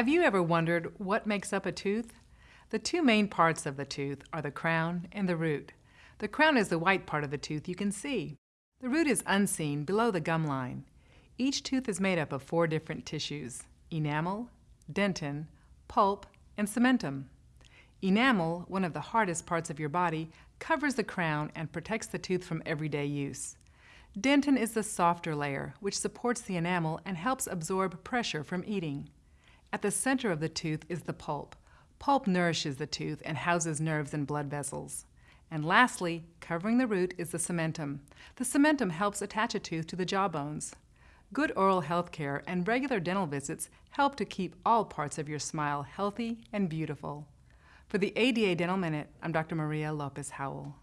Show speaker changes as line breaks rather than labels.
Have you ever wondered what makes up a tooth? The two main parts of the tooth are the crown and the root. The crown is the white part of the tooth you can see. The root is unseen below the gum line. Each tooth is made up of four different tissues, enamel, dentin, pulp, and cementum. Enamel, one of the hardest parts of your body, covers the crown and protects the tooth from everyday use. Dentin is the softer layer, which supports the enamel and helps absorb pressure from eating. At the center of the tooth is the pulp. Pulp nourishes the tooth and houses nerves and blood vessels. And lastly, covering the root is the cementum. The cementum helps attach a tooth to the jawbones. Good oral health care and regular dental visits help to keep all parts of your smile healthy and beautiful. For the ADA Dental Minute, I'm Dr. Maria Lopez Howell.